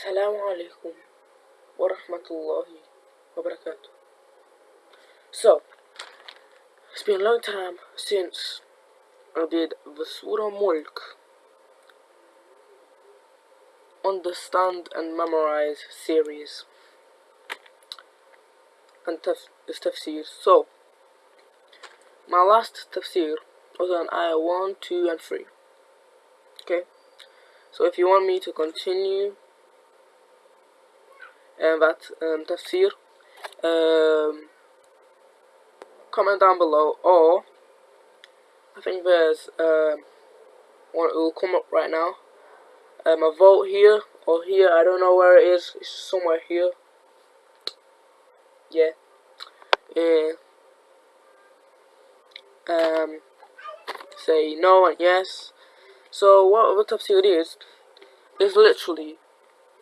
Assalamu alaikum wa rahmatullahi. So, it's been a long time since I did the Surah Mulk Understand and Memorize series and taf tafsir. So, my last tafsir was on ayah 1, 2, and 3. Okay? So, if you want me to continue and that um, tafsir, um, comment down below. Or I think there's um, one it will come up right now. Um, a vote here or here I don't know where it is. It's somewhere here. Yeah. Yeah. Um say no and yes. So what the tafsir is is literally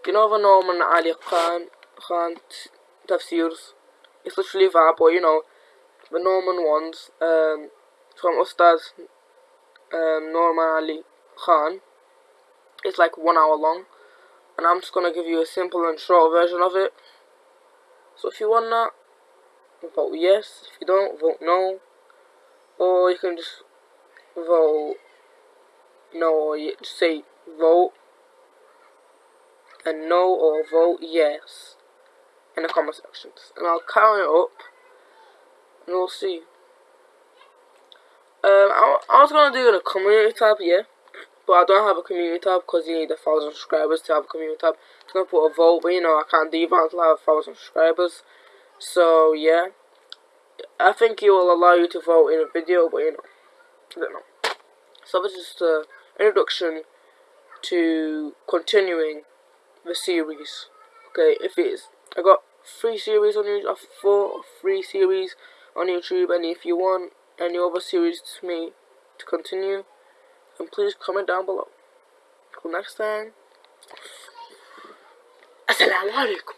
you know the Nouman Ali Khan Khan tafsirs it's literally that but you know the Nouman ones um, from Ustad um, Nouman Ali Khan. It's like one hour long, and I'm just gonna give you a simple and short version of it. So if you want that, vote yes. If you don't, vote no. Or you can just vote no, or you just say vote and no, or vote yes in the comment sections, and I'll count it up and we'll see. Um, I, I was gonna do a community tab, yeah, but I don't have a community tab because you need a thousand subscribers to have a community tab. I'm gonna put a vote, but you know I can't do that until I have a thousand subscribers. So yeah, I think it will allow you to vote in a video, but you know, I don't know. So this is the introduction to continuing the series. Okay, if it is, I got three series on YouTube, uh, four, three series on YouTube and if you want any other series to me to continue then please comment down below. Until next time Assalamu alaikum